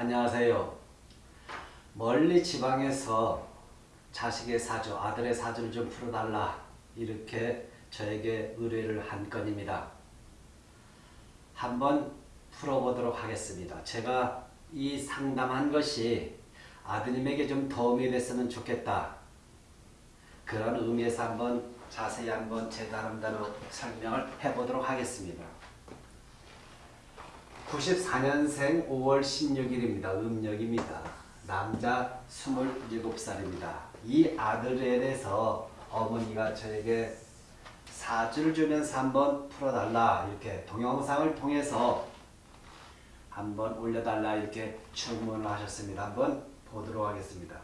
안녕하세요. 멀리 지방에서 자식의 사주, 아들의 사주를 좀 풀어달라 이렇게 저에게 의뢰를 한 건입니다. 한번 풀어보도록 하겠습니다. 제가 이 상담한 것이 아드님에게 좀 도움이 됐으면 좋겠다. 그런 의미에서 한번 자세히 한번 제 나름대로 설명을 해보도록 하겠습니다. 94년생 5월 16일입니다. 음력입니다. 남자 27살입니다. 이 아들에 대해서 어머니가 저에게 사주를 주면서 한번 풀어달라 이렇게 동영상을 통해서 한번 올려달라 이렇게 주문을 하셨습니다. 한번 보도록 하겠습니다.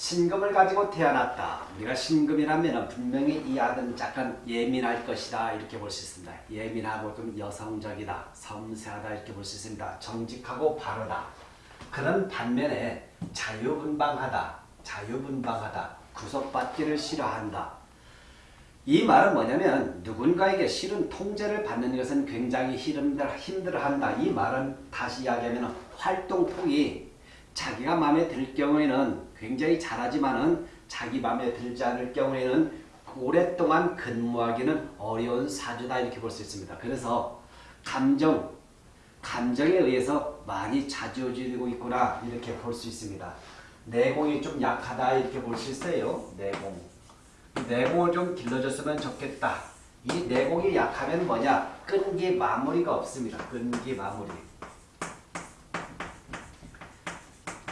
신금을 가지고 태어났다. 우리가 신금이라면 분명히 이 아들은 약간 예민할 것이다 이렇게 볼 수 있습니다. 예민하고 좀 여성적이다, 섬세하다 이렇게 볼 수 있습니다. 정직하고 바르다. 그런 반면에 자유분방하다, 자유분방하다, 구속받기를 싫어한다. 이 말은 뭐냐면 누군가에게 싫은 통제를 받는 것은 굉장히 힘들, 힘들어한다. 이 말은 다시 이야기하면 활동폭이 자기가 마음에 들 경우에는 굉장히 잘하지만은 자기 마음에 들지 않을 경우에는 오랫동안 근무하기는 어려운 사주다 이렇게 볼 수 있습니다. 그래서 감정, 감정에 의해서 많이 자주어지고 있구나 이렇게 볼 수 있습니다. 내공이 좀 약하다 이렇게 볼 수 있어요. 내공. 내공을 좀 길러줬으면 좋겠다. 이 내공이 약하면 뭐냐? 끈기 마무리가 없습니다. 끈기 마무리.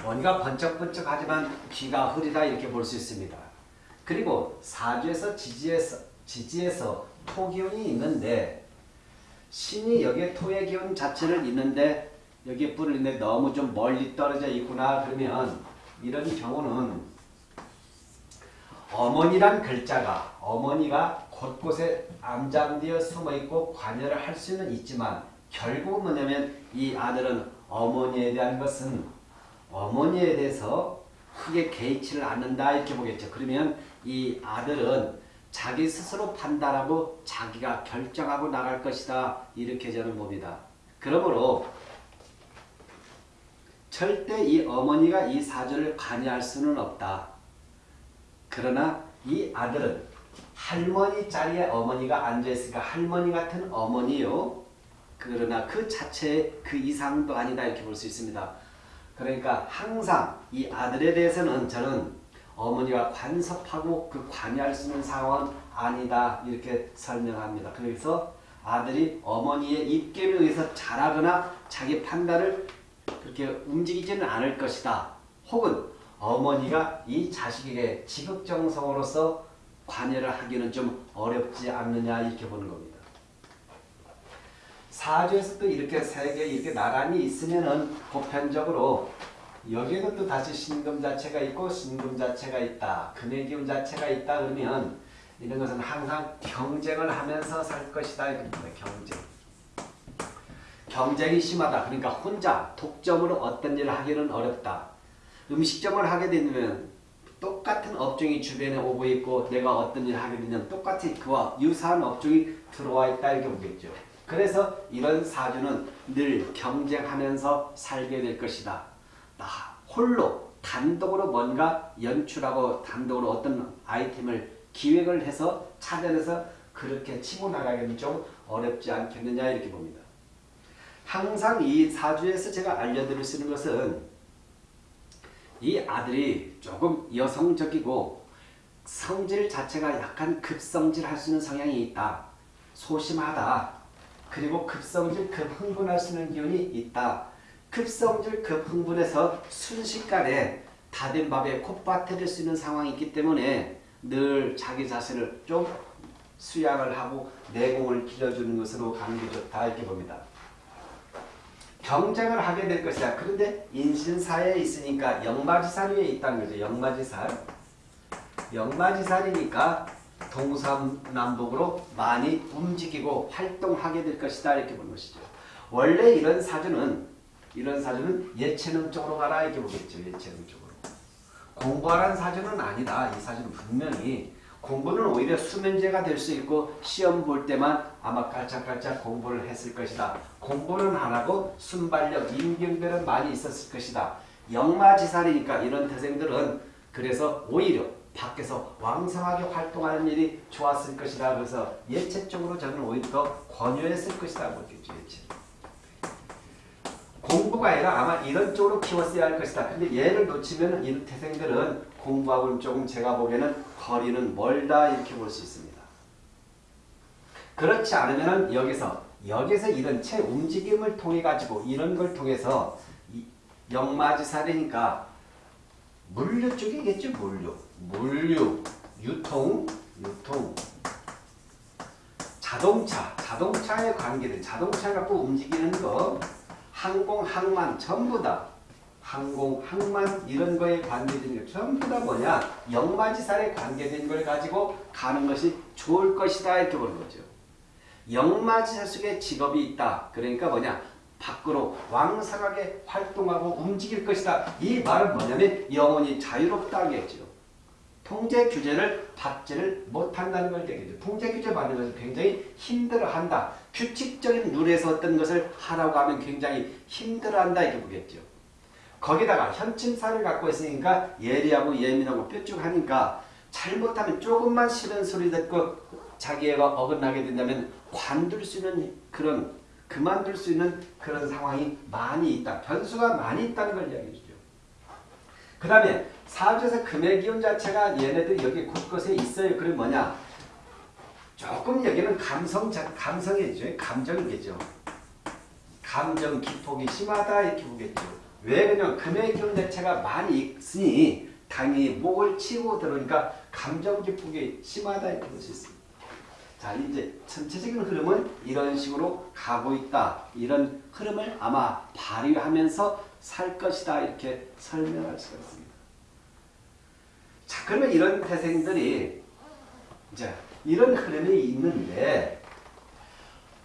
뭔가 번쩍번쩍하지만 귀가 흐리다 이렇게 볼 수 있습니다. 그리고 사주에서 지지에서 지지에서 토기운이 있는데 신이 여기에 토의 기운 자체를 있는데 여기에 뿔을 있는데 너무 좀 멀리 떨어져 있구나 그러면 이런 경우는 어머니란 글자가 어머니가 곳곳에 암장되어 숨어있고 관여를 할 수는 있지만 결국은 뭐냐면 이 아들은 어머니에 대한 것은 어머니에 대해서 크게 개의치를 않는다 이렇게 보겠죠. 그러면 이 아들은 자기 스스로 판단하고 자기가 결정하고 나갈 것이다 이렇게 저는 봅니다. 그러므로 절대 이 어머니가 이 사주를 관여할 수는 없다. 그러나 이 아들은 할머니 자리에 어머니가 앉아있으니까 할머니 같은 어머니요. 그러나 그 자체 그 이상도 아니다 이렇게 볼 수 있습니다. 그러니까 항상 이 아들에 대해서는 저는 어머니가 간섭하고 그 관여할 수 있는 상황은 아니다 이렇게 설명합니다. 그래서 아들이 어머니의 입김에 의해서 잘하거나 자기 판단을 그렇게 움직이지는 않을 것이다. 혹은 어머니가 이 자식에게 지극정성으로서 관여를 하기는 좀 어렵지 않느냐 이렇게 보는 겁니다. 사주에서 또 이렇게 세 개 이렇게 나란히 있으면은 보편적으로 여기에도 또 다시 신금 자체가 있고 신금 자체가 있다. 금의 기운 자체가 있다 그러면 이런 것은 항상 경쟁을 하면서 살 것이다. 이겁니다. 경쟁. 경쟁이 심하다. 그러니까 혼자 독점으로 어떤 일을 하기는 어렵다. 음식점을 하게 되면 똑같은 업종이 주변에 오고 있고 내가 어떤 일을 하게 되면 똑같이 그와 유사한 업종이 들어와 있다 이렇게 보겠죠. 그래서 이런 사주는 늘 경쟁하면서 살게 될 것이다. 나 홀로 단독으로 뭔가 연출하고 단독으로 어떤 아이템을 기획을 해서 찾아내서 그렇게 치고 나가기는 좀 어렵지 않겠느냐 이렇게 봅니다. 항상 이 사주에서 제가 알려드릴 수 있는 것은 이 아들이 조금 여성적이고 성질 자체가 약간 급성질 할 수 있는 성향이 있다. 소심하다. 그리고 급성질, 급흥분할 수 있는 기운이 있다. 급성질, 급흥분해서 순식간에 다된 밥에 콧밭에 될수 있는 상황이 있기 때문에 늘 자기 자신을 좀 수양을 하고 내공을 길러주는 것으로 가는 게 좋다 이렇게 봅니다. 경쟁을 하게 될 것이다. 그런데 인신사에 있으니까 영마지산 위에 있다는 거죠. 영마지산. 영마지산이니까 동서남북으로 많이 움직이고 활동하게 될 것이다. 이렇게 보는 것이죠. 원래 이런 사주는 이런 사주는 예체능 쪽으로 가라 이렇게 보겠죠. 예체능 쪽으로. 공부하라는 사주는 아니다. 이 사주는 분명히 공부는 오히려 수면제가 될 수 있고 시험 볼 때만 아마 깔짝깔짝 공부를 했을 것이다. 공부는 안 하고 순발력, 임경별은 많이 있었을 것이다. 영마지살이니까 이런 태생들은 그래서 오히려 밖에서 왕성하게 활동하는 일이 좋았을 것이다. 그래서 예체적으로 저는 오히려 더 권유했을 것이다. 보겠죠. 예체. 공부가 아니라 아마 이런 쪽으로 키웠어야 할 것이다. 근데 얘를 놓치면 이 태생들은 공부하고는 조금 제가 보기에는 거리는 멀다 이렇게 볼 수 있습니다. 그렇지 않으면 여기서 여기서 이런 체 움직임을 통해 가지고 이런 걸 통해서 영마지살이니까 물류 쪽이겠죠 물류 물류 유통 유통 자동차 자동차에 관계된 자동차 갖고 움직이는 거 항공 항만 전부 다 항공 항만 이런 거에 관계된 게 전부 다 뭐냐 영마지살에 관계된 걸 가지고 가는 것이 좋을 것이다 이렇게 보는 거죠. 영마지살 속에 직업이 있다. 그러니까 뭐냐 밖으로 왕성하게 활동하고 움직일 것이다. 이 말은 뭐냐면 영혼이 자유롭다겠죠. 통제 규제를 받지를 못한다는 걸 얘기죠. 통제 규제 받는 것을 굉장히 힘들어한다. 규칙적인 룰에서 어떤 것을 하라고 하면 굉장히 힘들어한다 이렇게 보겠죠. 거기다가 현침살을 갖고 있으니까 예리하고 예민하고 뾰족하니까 잘못하면 조금만 싫은 소리 듣고 자기애가 어긋나게 된다면 관둘 수 있는 그런 그만둘 수 있는 그런 상황이 많이 있다. 변수가 많이 있다는 걸 이야기해 주죠. 그 다음에 사주에서 금의 기운 자체가 얘네들 여기 곳곳에 있어요. 그럼 뭐냐? 조금 여기는 감성, 감성이죠. 감정이겠죠. 감정 기폭이 심하다 이렇게 보겠죠. 왜 그냥 금의 기운 자체가 많이 있으니 당연히 목을 치고 들어오니까 감정 기폭이 심하다 이렇게 볼 수 있습니다. 자 이제 전체적인 흐름은 이런 식으로 가고 있다. 이런 흐름을 아마 발휘하면서 살 것이다. 이렇게 설명할 수가 있습니다. 자 그러면 이런 태생들이 이제 이런 흐름이 있는데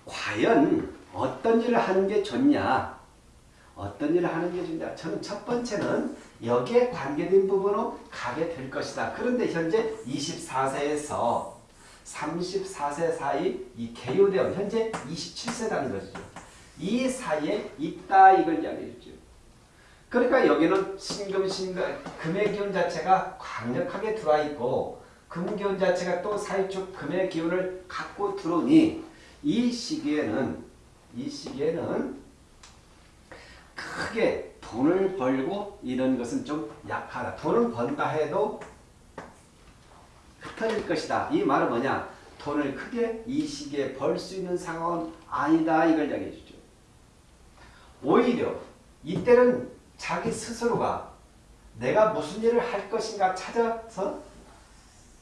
과연 어떤 일을 하는 게 좋냐? 어떤 일을 하는 게 좋냐? 저는 첫 번째는 여기에 관계된 부분으로 가게 될 것이다. 그런데 현재 24세에서 34세 사이 이 개요대원 현재 27세라는 것이죠. 이 사이에 있다 이걸 이야기해 주죠. 그러니까 여기는 신금 신금 금의 기운 자체가 강력하게 들어와 있고 금 기운 자체가 또 사이축 금의 기운을 갖고 들어오니 이 시기에는 이 시기에는 크게 돈을 벌고 이런 것은 좀 약하다. 돈을 번다 해도 흩어질 것이다. 이 말은 뭐냐? 돈을 크게 이 시기에 벌 수 있는 상황은 아니다. 이걸 이야기해 주죠. 오히려 이때는 자기 스스로가 내가 무슨 일을 할 것인가 찾아서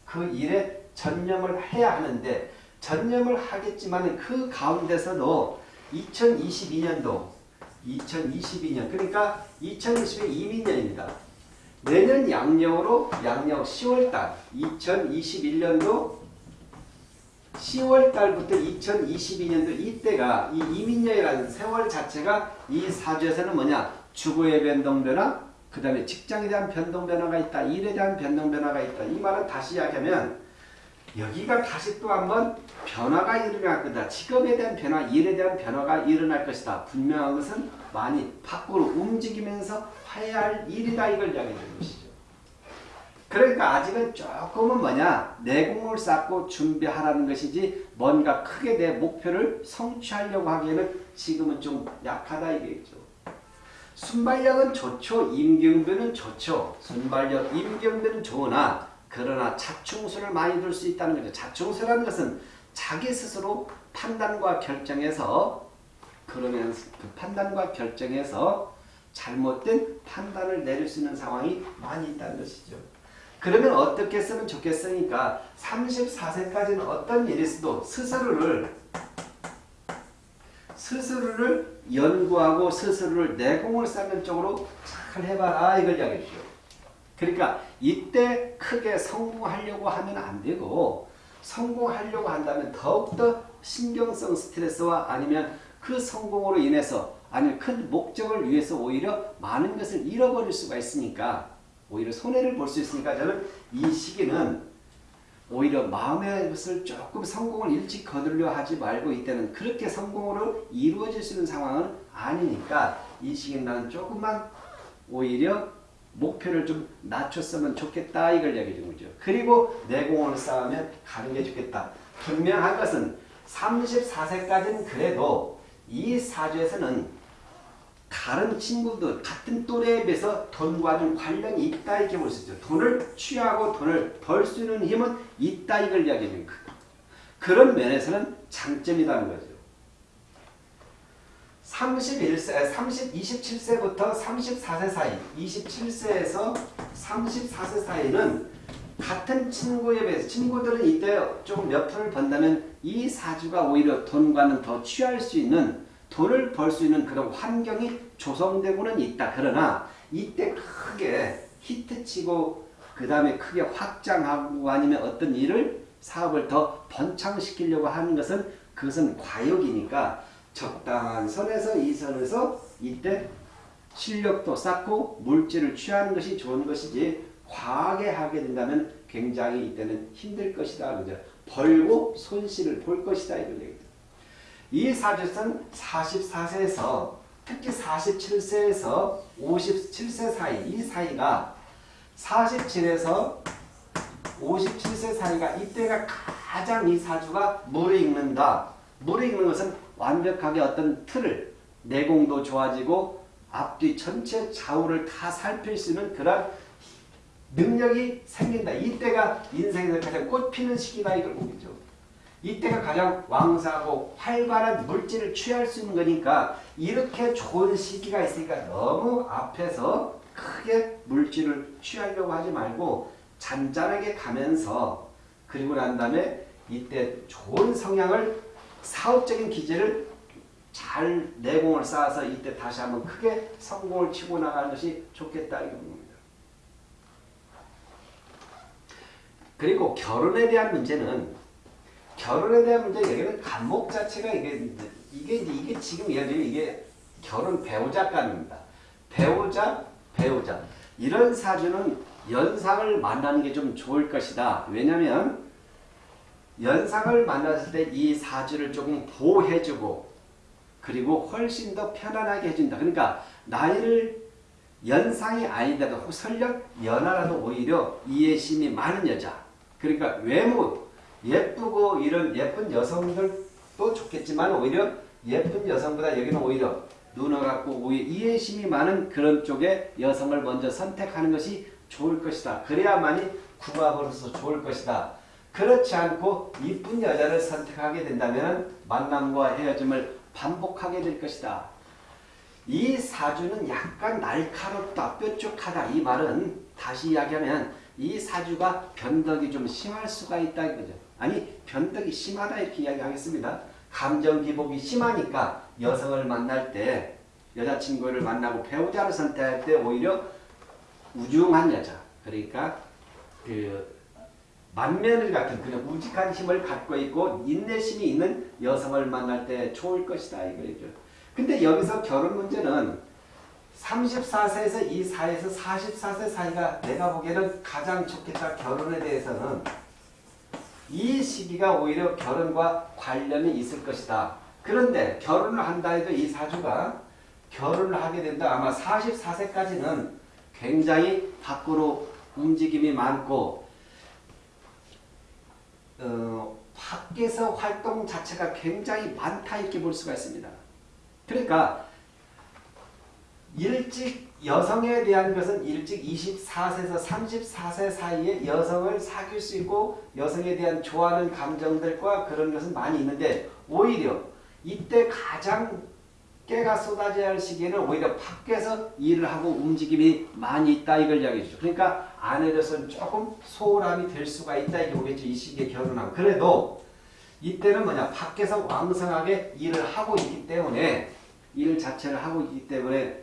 그 일에 전념을 해야 하는데 전념을 하겠지만 그 가운데서도 2022년도 2022년 그러니까 2020년 이민년입니다. 내년 양력으로 양력 10월달 2021년도 10월달부터 2022년도 이때가 이 이민년이라는 세월 자체가 이 사주에서는 뭐냐 주거의 변동 변화 그 다음에 직장에 대한 변동 변화가 있다 일에 대한 변동 변화가 있다 이 말은 다시 이야기하면 여기가 다시 또 한번 변화가 일어날 거다. 직업에 대한 변화, 일에 대한 변화가 일어날 것이다. 분명한 것은 많이 밖으로 움직이면서 해야 할 일이다. 이걸 이야기해 주는 것이죠. 그러니까 아직은 조금은 뭐냐 내공을 쌓고 준비하라는 것이지 뭔가 크게 내 목표를 성취하려고 하기에는 지금은 좀 약하다 이게죠. 순발력은 좋죠. 임경변은 좋죠. 순발력, 임경변은 좋으나 그러나 자충수를 많이 둘 수 있다는 거죠. 자충수라는 것은 자기 스스로 판단과 결정해서 그러면 그 판단과 결정해서 잘못된 판단을 내릴 수 있는 상황이 많이 있다는 것이죠. 그러면 어떻게 했으면 좋겠으니까 34세까지는 어떤 일이 있어도 스스로를 스스로를 연구하고 스스로를 내공을 쌓는 쪽으로 잘 해봐라 이걸 이야기해 주죠. 그러니까 이때 크게 성공하려고 하면 안 되고 성공하려고 한다면 더욱더 신경성 스트레스와 아니면 그 성공으로 인해서 아니면 큰 목적을 위해서 오히려 많은 것을 잃어버릴 수가 있으니까 오히려 손해를 볼 수 있으니까 저는 이 시기는 오히려 마음의 것을 조금 성공을 일찍 거두려 하지 말고 이때는 그렇게 성공으로 이루어질 수 있는 상황은 아니니까 이 시기에 나는 조금만 오히려 목표를 좀 낮췄으면 좋겠다 이걸 얘기해 준 거죠. 그리고 내공을 쌓으면 가는 게 좋겠다. 분명한 것은 34세까지는 그래도 이 사주에서는 다른 친구들 같은 또래에 비해서 돈과 좀 관련이 있다 이렇게 볼 수 있죠. 돈을 취하고 돈을 벌 수 있는 힘은 있다 이걸 이야기하는 거예요. 그런 면에서는 장점이라는 거죠. 31세, 30, 27세부터 34세 사이, 27세에서 34세 사이는 같은 친구에 비해서 친구들은 이때 조금 몇 푼을 번다면 이 사주가 오히려 돈과는 더 취할 수 있는 돈을 벌 수 있는 그런 환경이 조성되고는 있다. 그러나 이때 크게 히트치고 그 다음에 크게 확장하고 아니면 어떤 일을 사업을 더 번창시키려고 하는 것은 그것은 과욕이니까 적당한 선에서 이 선에서 이때 실력도 쌓고 물질을 취하는 것이 좋은 것이지 과하게 하게 된다면 굉장히 이때는 힘들 것이다. 그죠? 벌고 손실을 볼 것이다. 이걸 얘기죠. 이 사주선 44세에서 특히 47세에서 57세 사이 이 사이가 47에서 57세 사이가 이때가 가장 이 사주가 물에 익는다. 물에 익는 것은 완벽하게 어떤 틀을 내공도 좋아지고 앞뒤 전체 좌우를 다 살필 수 있는 그런 능력이 생긴다. 이때가 인생에서 가장 꽃피는 시기다 이걸 보겠죠. 이때가 가장 왕성하고 활발한 물질을 취할 수 있는 거니까 이렇게 좋은 시기가 있으니까 너무 앞에서 크게 물질을 취하려고 하지 말고 잔잔하게 가면서 그리고 난 다음에 이때 좋은 성향을 사업적인 기질을 잘 내공을 쌓아서 이때 다시 한번 크게 성공을 치고 나가는 것이 좋겠다 이겁니다. 그리고 결혼에 대한 문제는 결혼에 대한 문제 여기는 간목 자체가 이게 이게 이게 지금 예를 들면 이게 결혼 배우자간입니다. 배우자 배우자 이런 사주는 연상을 만나는 게 좀 좋을 것이다. 왜냐하면 연상을 만났을 때 이 사주를 조금 보호해주고 그리고 훨씬 더 편안하게 해준다. 그러니까 나이를 연상이 아니더라도 설령 연하라도 오히려 이해심이 많은 여자. 그러니까 외모 예쁘고 이런 예쁜 여성들도 좋겠지만 오히려 예쁜 여성보다 여기는 오히려 눈을 갖고 오히려 이해심이 많은 그런 쪽의 여성을 먼저 선택하는 것이 좋을 것이다. 그래야만이 궁합으로서 좋을 것이다. 그렇지 않고 이쁜 여자를 선택하게 된다면 만남과 헤어짐을 반복하게 될 것이다. 이 사주는 약간 날카롭다, 뾰족하다. 이 말은 다시 이야기하면 이 사주가 변덕이 좀 심할 수가 있다 이거죠. 아니 변덕이 심하다 이렇게 이야기하겠습니다. 감정 기복이 심하니까 여성을 만날 때 여자친구를 만나고 배우자를 선택할 때 오히려 우중한 여자 그러니까 그 만면을 같은 그냥 우직한 힘을 갖고 있고 인내심이 있는 여성을 만날 때 좋을 것이다 이거죠. 근데 여기서 결혼 문제는 34세에서 이 사이에서 44세 사이가 내가 보기에는 가장 좋겠다 결혼에 대해서는 이 시기가 오히려 결혼과 관련이 있을 것이다. 그런데 결혼을 한다 해도 이 사주가 결혼을 하게 된다. 아마 44세까지는 굉장히 밖으로 움직임이 많고 어, 밖에서 활동 자체가 굉장히 많다 이렇게 볼 수가 있습니다. 그러니까 일찍 여성에 대한 것은 일찍 24세에서 34세 사이에 여성을 사귈 수 있고 여성에 대한 좋아하는 감정들과 그런 것은 많이 있는데 오히려 이때 가장 깨가 쏟아져야 할 시기에는 오히려 밖에서 일을 하고 움직임이 많이 있다 이걸 이야기해 주죠. 그러니까 아내로서는 조금 소홀함이 될 수가 있다 이게 보겠죠. 이 시기에 결혼하면. 그래도 이때는 뭐냐 밖에서 왕성하게 일을 하고 있기 때문에 일 자체를 하고 있기 때문에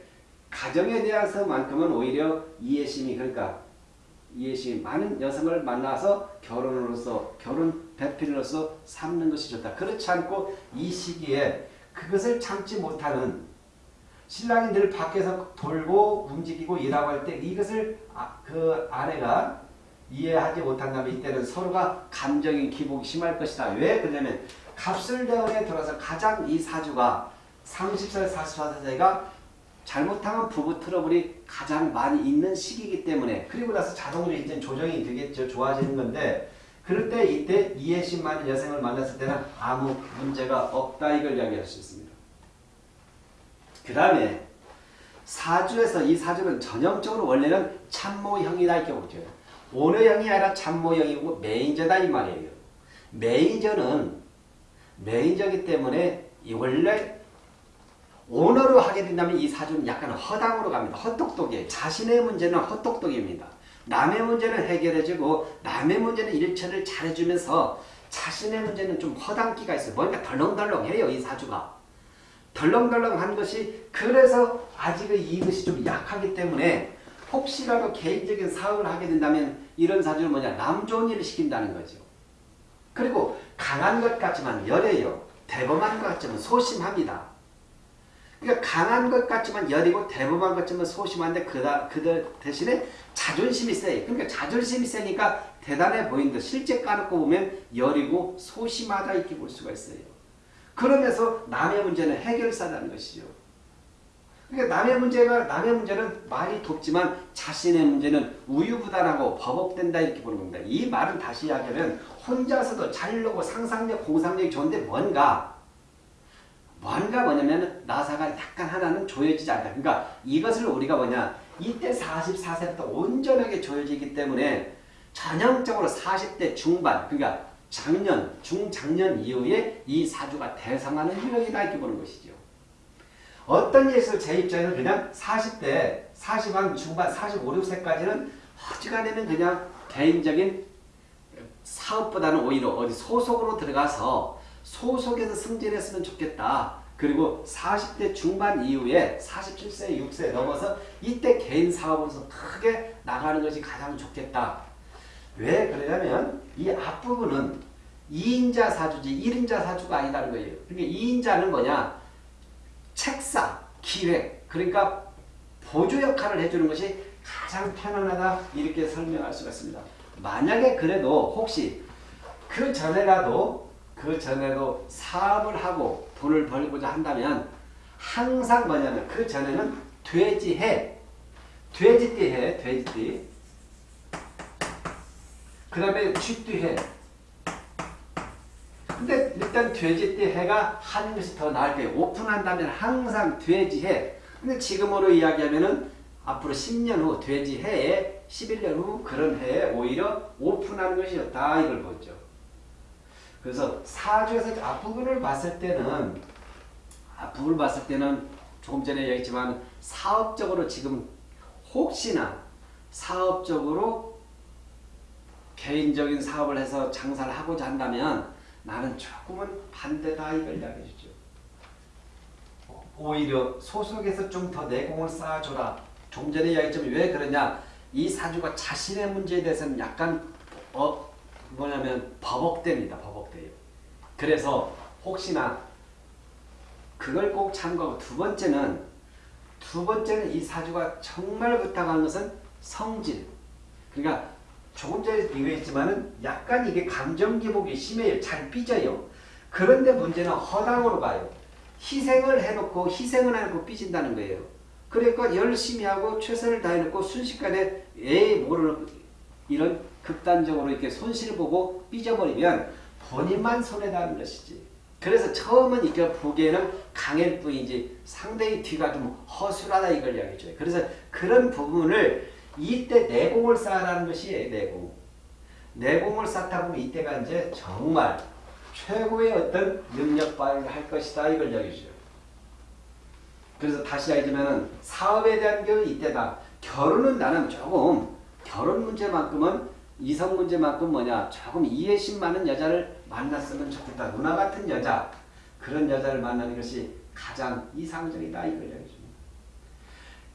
가정에 대해서만큼은 오히려 이해심이 그러니까 이해심이 많은 여성을 만나서 결혼으로서 결혼 배필로서 삼는 것이 좋다. 그렇지 않고 이 시기에 그것을 참지 못하는 신랑이 늘 밖에서 돌고 움직이고 일하고 할 때 이것을 아, 그 아내가 이해하지 못한다면 이때는 서로가 감정의 기복이 심할 것이다. 왜 그러냐면 갑술대원에 들어서 가장 이 사주가 30살, 44살 사이가 잘못하면 부부 트러블이 가장 많이 있는 시기이기 때문에 그리고 나서 자동으로 이제 조정이 되겠죠. 좋아지는 건데 그럴 때 이때 이해심 많은 여성을 만났을 때는 아무 문제가 없다 이걸 이야기할 수 있습니다. 그 다음에 사주에서 이 사주는 전형적으로 원래는 참모형이다 이렇게 보죠. 오너형이 아니라 참모형이고 메인저다 이 말이에요. 메인저는 메인저기 때문에 이 원래 오너로 하게 된다면 이 사주는 약간 허당으로 갑니다. 헛똑똑해. 자신의 문제는 헛똑똑입니다. 남의 문제는 해결해주고 남의 문제는 일처를 잘해주면서 자신의 문제는 좀 허당기가 있어요. 뭔가 덜렁덜렁해요. 이 사주가. 덜렁덜렁한 것이 그래서 아직은 이것이 좀 약하기 때문에 혹시라도 개인적인 사업을 하게 된다면 이런 사주는 뭐냐 남 좋은 일을 시킨다는 거죠. 그리고 강한 것 같지만 열해요. 대범한 것 같지만 소심합니다. 그러니까 강한 것 같지만 열이고 대범한 것 같지만 소심한데 그다, 그 대신에 자존심이 세요. 그러니까 자존심이 세니까 대단해 보인다. 실제 까놓고 보면 열이고 소심하다 이렇게 볼 수가 있어요. 그러면서 남의 문제는 해결사라는 것이죠. 그러니까 남의 문제가 남의 문제는 많이 돕지만 자신의 문제는 우유부단하고 버벅된다 이렇게 보는 겁니다. 이 말은 다시 이야기하면 혼자서도 잘 노고 상상력, 공상력이 좋은데 뭔가 뭔가 뭐냐면 나사가 약간 하나는 조여지지 않다. 그러니까 이것을 우리가 뭐냐 이때 44세부터 온전하게 조여지기 때문에 전형적으로 40대 중반 그러니까 작년, 중작년 이후에 이 사주가 대성하는 유형이다 이렇게 보는 것이죠. 어떤 예술 제 입장에는 그냥 40대, 40한 중반, 45, 6세까지는 어지간하면 그냥 개인적인 사업보다는 오히려 어디 소속으로 들어가서 소속에서 승진했으면 좋겠다. 그리고 40대 중반 이후에 47세, 6세 넘어서 이때 개인 사업으로서 크게 나가는 것이 가장 좋겠다. 왜 그러냐면 이 앞부분은 2인자 사주지 1인자 사주가 아니다는 거예요. 그러니까 2인자는 뭐냐? 책사, 기획, 그러니까 보조 역할을 해주는 것이 가장 편안하다 이렇게 설명할 수가 있습니다. 만약에 그래도 혹시 그 전에라도 그 전에도 사업을 하고 돈을 벌고자 한다면 항상 뭐냐면 그 전에는 돼지해. 돼지띠 해 돼지띠. 그 다음에 쥐띠 해. 근데 일단 돼지띠 해가 하는 것이 더 나을 거예요 오픈한다면 항상 돼지 해. 근데 지금으로 이야기하면은 앞으로 10년 후 돼지 해에 11년 후 그런 해에 오히려 오픈하는 것이 다. 이걸 보죠 그래서 사주에서 앞부분을 봤을 때는 앞부분을 봤을 때는 조금 전에 얘기했지만 사업적으로 지금 혹시나 사업적으로 개인적인 사업을 해서 장사를 하고자 한다면 나는 조금은 반대다 이걸 이야기해 주죠. 오히려 소속에서 좀 더 내공을 쌓아줘라. 좀 전에 이야기했지만 왜 그러냐. 이 사주가 자신의 문제에 대해서는 약간 어, 뭐냐면 버벅됩니다. 버벅돼요. 그래서 혹시나 그걸 꼭 참고하고 두 번째는 두 번째는 이 사주가 정말 부탁하는 것은 성질. 그러니까 조금 전에 비교했지만은 약간 이게 감정 기복이 심해요. 잘 삐져요. 그런데 문제는 허당으로 가요. 희생을 해놓고 희생을 해놓고 삐진다는 거예요. 그러니까 열심히 하고 최선을 다해놓고 순식간에 에이 모르는 이런 극단적으로 이렇게 손실 보고 삐져버리면 본인만 손해다는 것이지. 그래서 처음은 이렇게 보기에는 강일 뿐이지 상대의 뒤가 좀 허술하다 이걸 이야기해줘요. 그래서 그런 부분을 이때 내공을 쌓아라는 것이 내공. 내공을 쌓다 보면 이때가 이제 정말 최고의 어떤 능력 발휘를 할 것이다 이걸 이야기해줘요. 그래서 다시 얘기하면 사업에 대한 게 이때다. 결혼은 나는 조금 결혼 문제만큼은 이성 문제만큼 뭐냐 조금 이해심 많은 여자를 만났으면 좋겠다. 누나 같은 여자 그런 여자를 만나는 것이 가장 이상적이다 이걸 이야기해줍니다.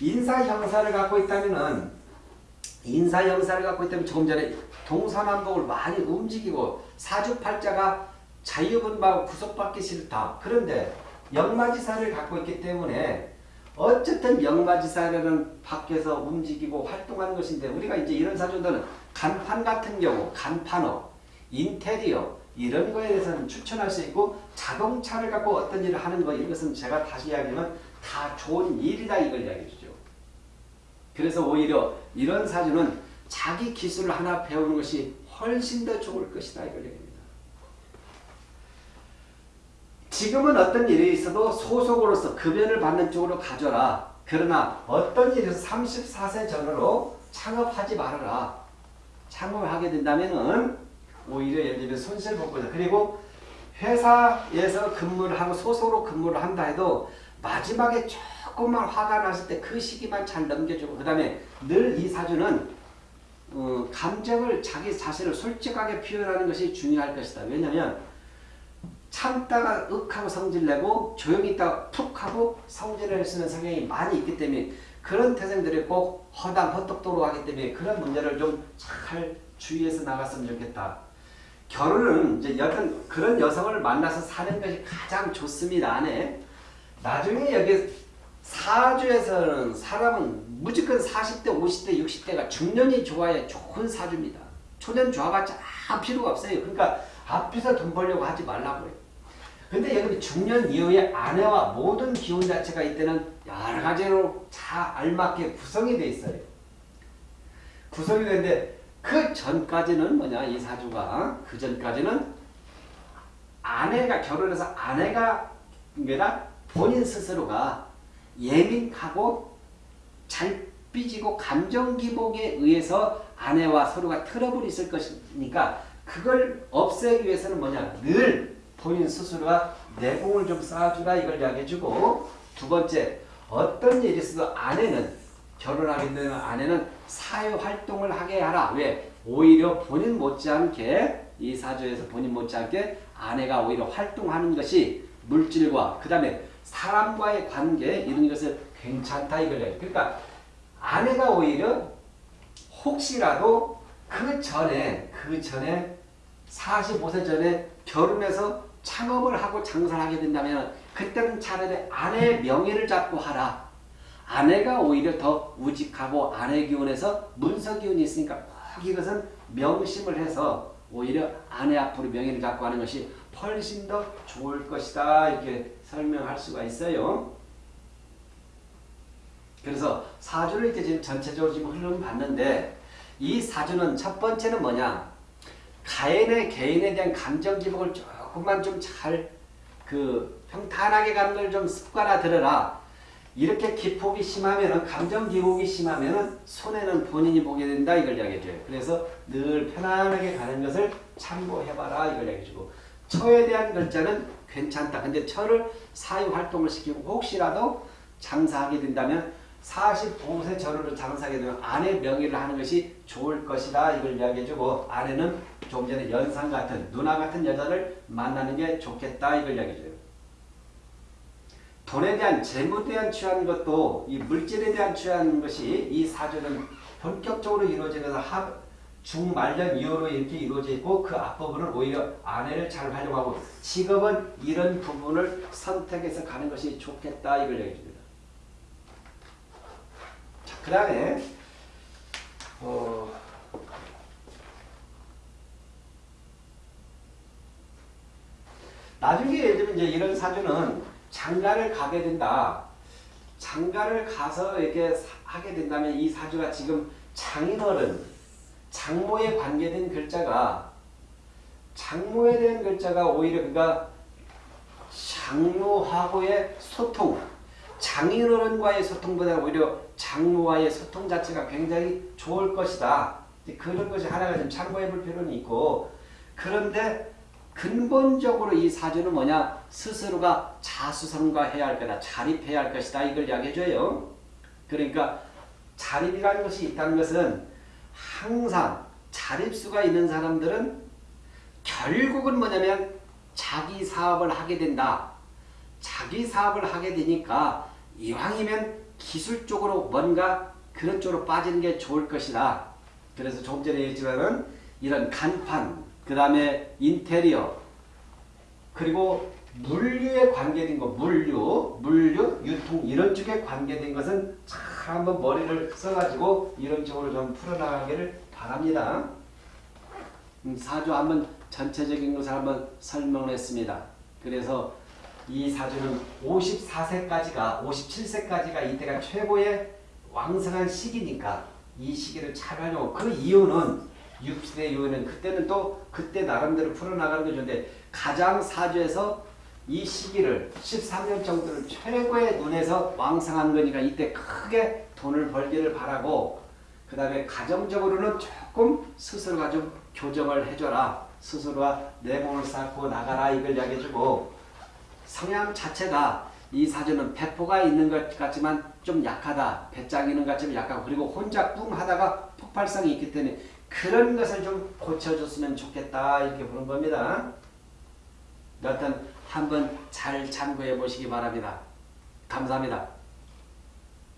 인사 형사를 갖고 있다면은 인사 형사를 갖고 있다면 조금 전에 동서남북을 많이 움직이고 사주팔자가 자유분방 구속받기 싫다. 그런데 역마지사를 갖고 있기 때문에 어쨌든 영마지사라는 밖에서 움직이고 활동하는 것인데 우리가 이제 이런 사주들은 간판 같은 경우 간판업, 인테리어 이런 거에 대해서는 추천할 수 있고 자동차를 갖고 어떤 일을 하는 거 이것은 제가 다시 이야기하면 다 좋은 일이다 이걸 이야기해 주죠. 그래서 오히려 이런 사주는 자기 기술을 하나 배우는 것이 훨씬 더 좋을 것이다 이걸 얘기합니다. 지금은 어떤 일이 있어도 소속으로서 급여를 받는 쪽으로 가져라. 그러나 어떤 일에서 34세 전후로 창업하지 말아라. 창업을 하게 된다면은 오히려 예를 들면 손실 볼 거다. 그리고 회사에서 근무를 하고 소속으로 근무를 한다 해도 마지막에 조금만 화가 났을 때 그 시기만 잘 넘겨주고 그 다음에 늘 이 사주는 어, 감정을 자기 자신을 솔직하게 표현하는 것이 중요할 것이다. 왜냐하면 참다가 윽하고 성질내고 조용히 있다가 푹 하고 성질을 쓰는 성향이 많이 있기 때문에 그런 태생들이 꼭 허당 헛똑도로 하기 때문에 그런 문제를 좀 잘 주의해서 나갔으면 좋겠다. 결혼은 이제 여튼 그런 여성을 만나서 사는 것이 가장 좋습니다. 안에 나중에 여기 사주에서는 사람은 무조건 40대, 50대, 60대가 중년이 좋아야 좋은 사주입니다. 초년 좋아봤자 아 필요가 없어요. 그러니까 앞에서 돈 벌려고 하지 말라고요. 근데 여기 중년 이후에 아내와 모든 기운 자체가 이때는 여러 가지로 잘 알맞게 구성이 돼 있어요. 구성이 되는데 그 전까지는 뭐냐 이 사주가 그 전까지는 아내가 결혼해서 아내가 뭐라 본인 스스로가 예민하고 잘 삐지고 감정 기복에 의해서 아내와 서로가 트러블이 있을 것이니까 그걸 없애기 위해서는 뭐냐 늘 본인 스스로가 내공을 좀 쌓아주라 이걸 이야기해주고 두 번째 어떤 일이 있어도 아내는 결혼하게 되는 아내는 사회활동을 하게 하라. 왜? 오히려 본인 못지않게 이 사주에서 본인 못지않게 아내가 오히려 활동하는 것이 물질과 그 다음에 사람과의 관계 이런 것을 괜찮다 이걸 그러니까 아내가 오히려 혹시라도 그 전에 그 전에 45세 전에 결혼해서 창업을 하고 장사를 하게 된다면 그때는 차라리 아내의 명예를 잡고 하라. 아내가 오히려 더 우직하고 아내 기운에서 문서 기운이 있으니까 꼭 이것은 명심을 해서 오히려 아내 앞으로 명예를 잡고 하는 것이 훨씬 더 좋을 것이다 이렇게 설명할 수가 있어요. 그래서 사주를 이렇게 지금 전체적으로 지금 흐름 봤는데 이 사주는 첫 번째는 뭐냐 가인의 개인에 대한 감정 기복을 조금만 좀 잘 그 평탄하게 가는 걸 좀 습관화 들어라. 이렇게 기폭이 심하면은 감정 기복이 심하면은 손해는 본인이 보게 된다 이걸 이야기해줘요. 그래서 늘 편안하게 가는 것을 참고해봐라 이걸 이야기해주고 처에 대한 글자는 괜찮다. 근데 처를 사유 활동을 시키고 혹시라도 장사하게 된다면 45세 전후로 장사하게 되면 아내 명의를 하는 것이 좋을 것이다. 이걸 이야기해주고 아내는 좀 전에 연상 같은 누나 같은 여자를 만나는 게 좋겠다. 이걸 이야기해줘요. 돈에 대한 재물에 대한 취하는 것도 이 물질에 대한 취하는 것이 이 사주는 본격적으로 이루어지면서 하, 중말년 이후로 이렇게 이루어져 있고 그 앞부분은 오히려 아내를 잘 활용하고 직업은 이런 부분을 선택해서 가는 것이 좋겠다 이걸 얘기해 줍니다. 자, 그 다음에 어, 나중에 예를 들면 이제 이런 사주는 장가를 가게 된다. 장가를 가서 이렇게 하게 된다면 이 사주가 지금 장인어른 장모에 관계된 글자가 장모에 대한 글자가 오히려 그가 장모하고의 소통, 장인어른과의 소통보다 오히려 장모와의 소통 자체가 굉장히 좋을 것이다. 그런 것이 하나가 좀 참고해 볼 필요는 있고 그런데 근본적으로 이 사주는 뭐냐 스스로가 자수성가해야 할 거다. 자립해야 할 것이다. 이걸 이야기해줘요. 그러니까 자립이라는 것이 있다는 것은 항상 자립수가 있는 사람들은 결국은 뭐냐면 자기 사업을 하게 된다. 자기 사업을 하게 되니까 이왕이면 기술적으로 뭔가 그런 쪽으로 빠지는 게 좋을 것이다. 그래서 조금 전에 얘기했지만은 이런 간판, 그 다음에 인테리어, 그리고 물류에 관계된 거, 물류, 물류, 유통 이런 쪽에 관계된 것은 잘 한번 머리를 써가지고 이런 쪽으로 좀 풀어나가기를 바랍니다. 음, 사주 한번 전체적인 것을 한번 설명을 했습니다. 그래서 이 사주는 54세까지가 57세까지가 이때가 최고의 왕성한 시기니까 이 시기를 잘 활용하고 그 이유는 60대 이후에는 그때는 또 그때 나름대로 풀어나가는 게 좋은데 가장 사주에서 이 시기를 13년 정도를 최고의 눈에서 왕성한 거니까 이때 크게 돈을 벌기를 바라고 그 다음에 가정적으로는 조금 스스로가 좀 교정을 해줘라. 스스로가 내공을 쌓고 나가라. 이걸 이야기해주고 성향 자체가 이 사주는 배포가 있는 것 같지만 좀 약하다. 배짱 있는 것 같지만 약하고 그리고 혼자 뿡 하다가 폭발성이 있기 때문에 그런 것을 좀 고쳐줬으면 좋겠다 이렇게 보는 겁니다. 여하튼 한번 잘 참고해 보시기 바랍니다. 감사합니다.